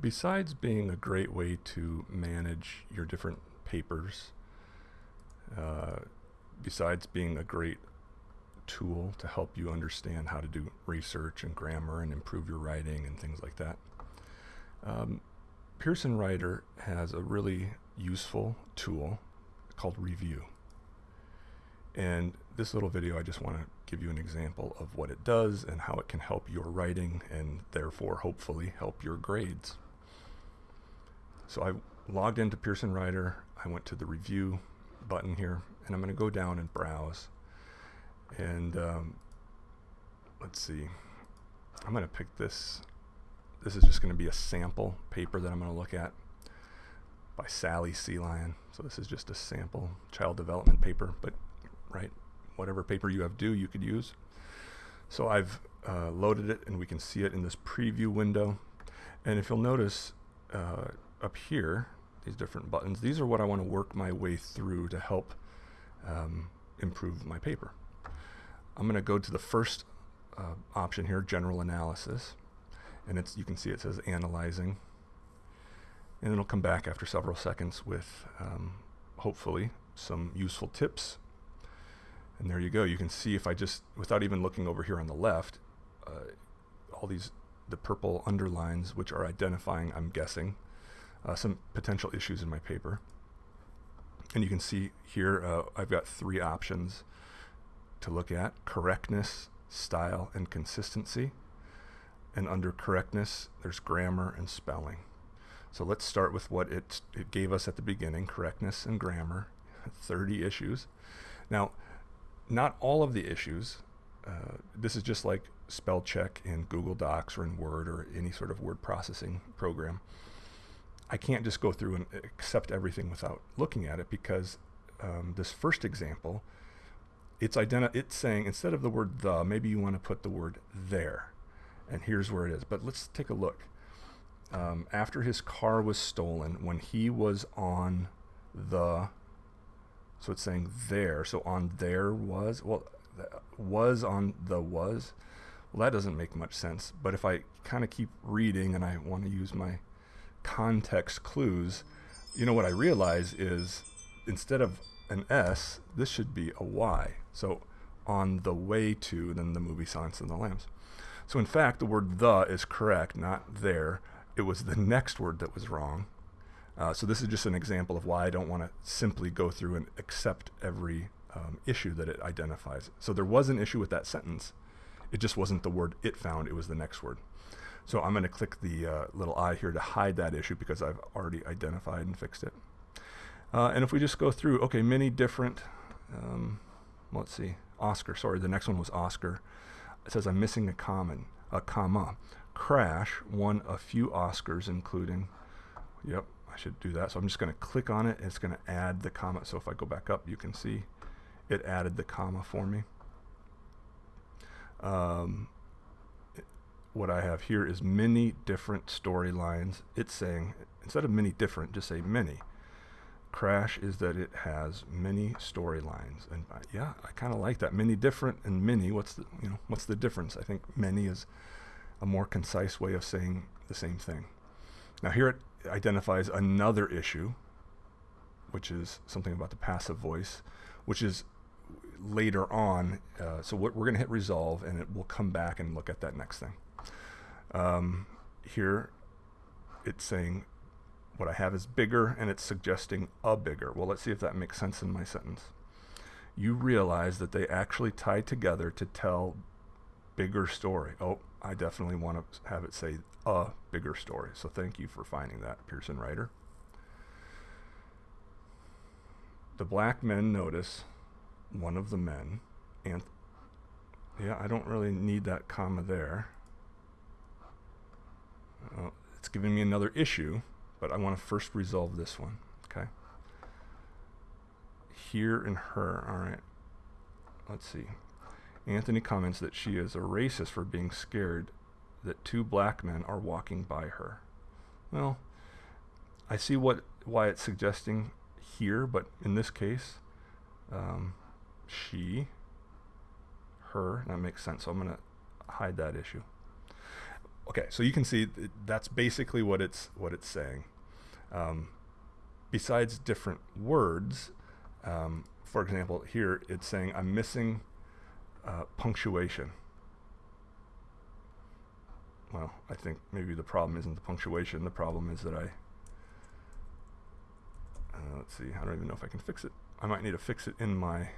Besides being a great way to manage your different papers, uh, besides being a great tool to help you understand how to do research and grammar and improve your writing and things like that, um, Pearson Writer has a really useful tool called Review. And this little video, I just want to give you an example of what it does and how it can help your writing and therefore hopefully help your grades. So I logged into Pearson Writer. I went to the review button here and I'm going to go down and browse. And um, let's see, I'm going to pick this. This is just going to be a sample paper that I'm going to look at by Sally Sea Lion. So this is just a sample child development paper, but right, whatever paper you have due, you could use. So I've uh, loaded it and we can see it in this preview window. And if you'll notice uh, up here, these different buttons, these are what I want to work my way through to help um, improve my paper. I'm going to go to the first uh, option here, general analysis. And it's you can see it says analyzing. And it'll come back after several seconds with um, hopefully some useful tips and there you go. You can see if I just, without even looking over here on the left, uh, all these, the purple underlines, which are identifying, I'm guessing, uh, some potential issues in my paper. And you can see here, uh, I've got three options to look at, correctness, style, and consistency. And under correctness, there's grammar and spelling. So let's start with what it, it gave us at the beginning, correctness and grammar, 30 issues. Now, not all of the issues. Uh, this is just like spell check in Google Docs or in Word or any sort of word processing program. I can't just go through and accept everything without looking at it because um, this first example, it's identi- it's saying instead of the word the, maybe you want to put the word there. And here's where it is. But let's take a look. Um, after his car was stolen, when he was on the so it's saying there. So on there was, well, was on the was. Well, that doesn't make much sense. But if I kind of keep reading and I want to use my context clues, you know what I realize is instead of an S, this should be a Y. So on the way to, then the movie Silence of the Lambs. So in fact, the word the is correct, not there. It was the next word that was wrong. Uh, so this is just an example of why I don't want to simply go through and accept every um, issue that it identifies. So there was an issue with that sentence. It just wasn't the word it found, it was the next word. So I'm going to click the uh, little I here to hide that issue because I've already identified and fixed it. Uh, and if we just go through, okay, many different, um, let's see, Oscar, sorry, the next one was Oscar. It says I'm missing a common, a comma. Crash won a few Oscars, including, yep, I should do that. So I'm just going to click on it. It's going to add the comma. So if I go back up, you can see it added the comma for me. Um, what I have here is many different storylines. It's saying, instead of many different, just say many. Crash is that it has many storylines. And uh, yeah, I kind of like that. Many different and many, what's the, you know, what's the difference? I think many is a more concise way of saying the same thing. Now here it identifies another issue, which is something about the passive voice, which is later on. Uh, so what we're going to hit resolve, and it will come back and look at that next thing. Um, here, it's saying what I have is bigger, and it's suggesting a bigger. Well, let's see if that makes sense in my sentence. You realize that they actually tie together to tell bigger story. Oh, I definitely want to have it say a bigger story. So thank you for finding that, Pearson Writer. The black men notice one of the men, and yeah, I don't really need that comma there. Uh, it's giving me another issue, but I want to first resolve this one, okay? Here and her, all right. Let's see. Anthony comments that she is a racist for being scared that two black men are walking by her. Well, I see what why it's suggesting here, but in this case, um, she, her, that makes sense. So I'm going to hide that issue. Okay, so you can see th- that's basically what it's what it's saying. Um, besides different words, um, for example, here it's saying I'm missing uh, punctuation. Well, I think maybe the problem isn't the punctuation. The problem is that I, uh, let's see, I don't even know if I can fix it. I might need to fix it in my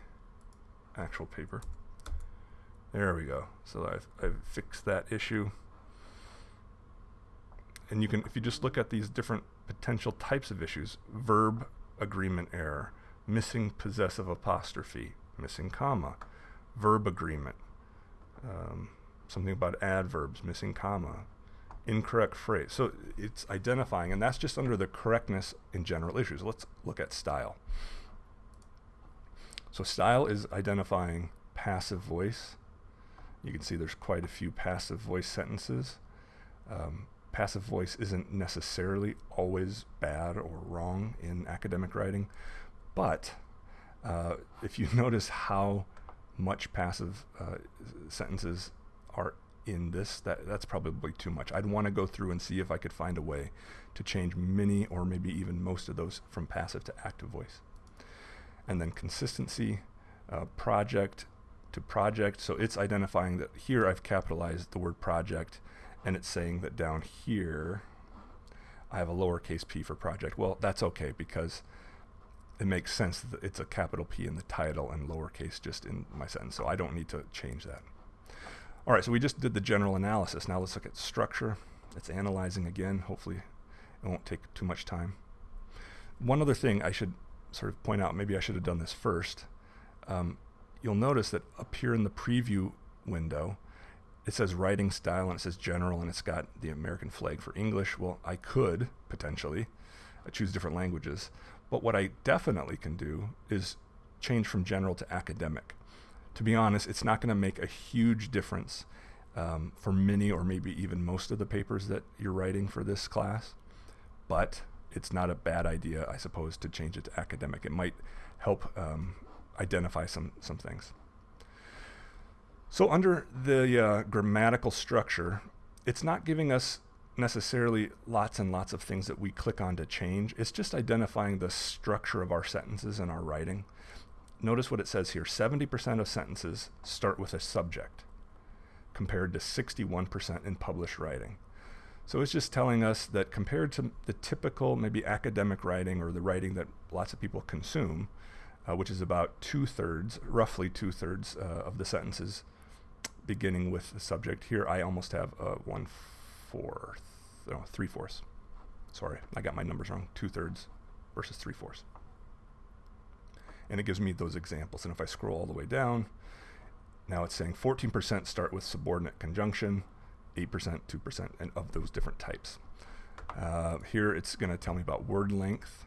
actual paper. There we go. So I've, I've fixed that issue. And you can, if you just look at these different potential types of issues, verb agreement error, missing possessive apostrophe, missing comma, verb agreement, um, something about adverbs, missing comma, incorrect phrase. So it's identifying, and that's just under the correctness in general issues. Let's look at style. So style is identifying passive voice. You can see there's quite a few passive voice sentences. Um, passive voice isn't necessarily always bad or wrong in academic writing, but uh, if you notice how much passive uh, sentences are in this, that, that's probably too much. I'd want to go through and see if I could find a way to change many or maybe even most of those from passive to active voice. And then consistency, uh, project to project. So it's identifying that here I've capitalized the word project and it's saying that down here I have a lowercase p for project. Well, that's okay because it makes sense that it's a capital P in the title and lowercase just in my sentence. So I don't need to change that. All right, so we just did the general analysis. Now let's look at structure. It's analyzing again. Hopefully it won't take too much time. One other thing I should sort of point out, maybe I should have done this first. Um, you'll notice that up here in the preview window, it says writing style and it says general and it's got the American flag for English. Well, I could potentially choose different languages, but what I definitely can do is change from general to academic to be honest, it's not going to make a huge difference um, for many or maybe even most of the papers that you're writing for this class. But it's not a bad idea, I suppose, to change it to academic. It might help um, identify some, some things. So under the uh, grammatical structure, it's not giving us necessarily lots and lots of things that we click on to change. It's just identifying the structure of our sentences and our writing notice what it says here 70% of sentences start with a subject, compared to 61% in published writing. So it's just telling us that compared to the typical, maybe academic writing or the writing that lots of people consume, uh, which is about two thirds, roughly two thirds uh, of the sentences beginning with the subject. Here I almost have uh, one fourth, no, three fourths. Sorry, I got my numbers wrong. Two thirds versus three fourths and it gives me those examples. And if I scroll all the way down, now it's saying 14% start with subordinate conjunction, 8%, 2%, and of those different types. Uh, here it's going to tell me about word length,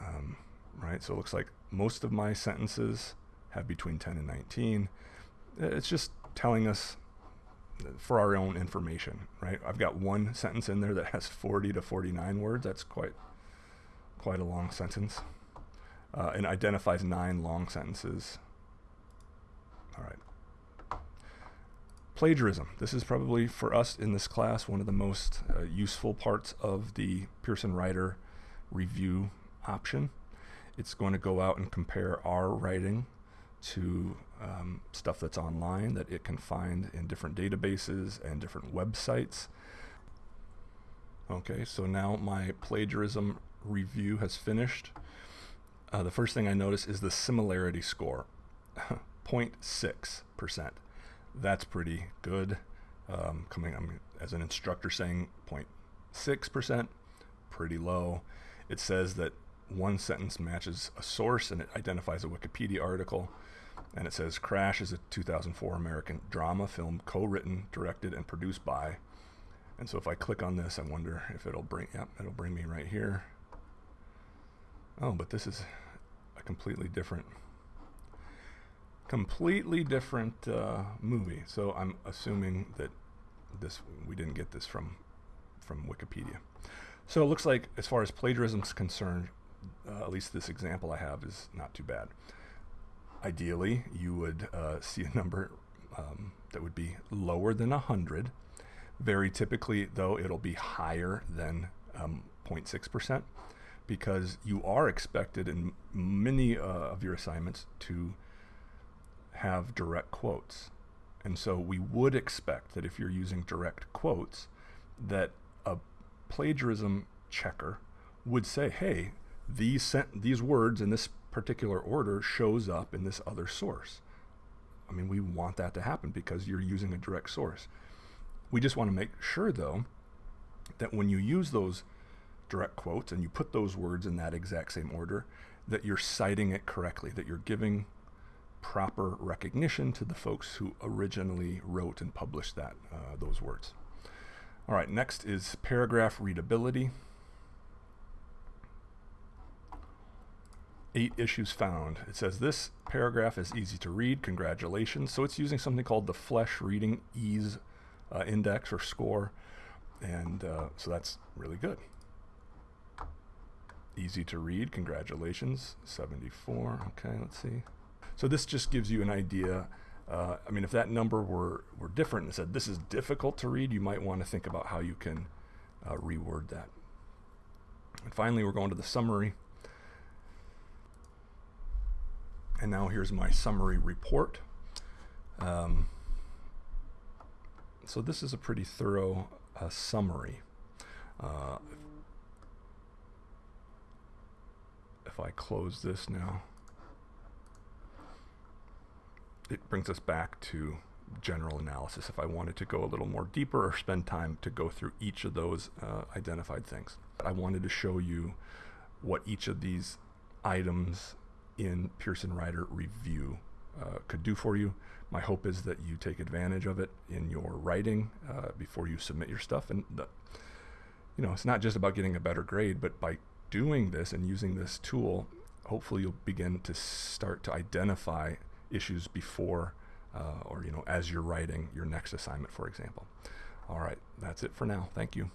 um, right? So it looks like most of my sentences have between 10 and 19. It's just telling us for our own information, right? I've got one sentence in there that has 40 to 49 words. That's quite quite a long sentence uh, and identifies nine long sentences. All right. Plagiarism. This is probably for us in this class one of the most uh, useful parts of the Pearson Writer review option. It's going to go out and compare our writing to um, stuff that's online that it can find in different databases and different websites. Okay, so now my plagiarism review has finished uh, the first thing I notice is the similarity score 0.6%. That's pretty good. Um, coming I'm, as an instructor saying 0.6%, pretty low. It says that one sentence matches a source and it identifies a Wikipedia article. And it says Crash is a 2004 American drama film co written, directed, and produced by. And so if I click on this, I wonder if it'll bring, yep, it'll bring me right here. Oh, but this is a completely different, completely different uh, movie. So I'm assuming that this we didn't get this from from Wikipedia. So it looks like, as far as plagiarism is concerned, uh, at least this example I have is not too bad. Ideally, you would uh, see a number um, that would be lower than 100, Very typically, though, it'll be higher than um, 0.6% because you are expected in many uh, of your assignments to have direct quotes. And so we would expect that if you're using direct quotes, that a plagiarism checker would say, hey, these, sent- these words in this particular order shows up in this other source. I mean, we want that to happen because you're using a direct source. We just want to make sure, though, that when you use those direct quotes and you put those words in that exact same order, that you're citing it correctly, that you're giving proper recognition to the folks who originally wrote and published that uh, those words. All right, next is paragraph readability. Eight issues found. It says this paragraph is easy to read. Congratulations. So it's using something called the Flesch Reading Ease uh, Index or score. And uh, so that's really good. Easy to read. Congratulations. 74. Okay, let's see. So this just gives you an idea. Uh, I mean, if that number were, were different and said this is difficult to read, you might want to think about how you can uh, reword that. And finally, we're going to the summary. And now here's my summary report. Um, so this is a pretty thorough uh, summary. Uh, if I close this now, it brings us back to general analysis if I wanted to go a little more deeper or spend time to go through each of those uh, identified things. I wanted to show you what each of these items in Pearson Writer Review uh, could do for you. My hope is that you take advantage of it in your writing uh, before you submit your stuff. And the, you know, it's not just about getting a better grade, but by doing this and using this tool, hopefully you'll begin to start to identify issues before uh, or you know as you're writing your next assignment, for example. All right, that's it for now. Thank you.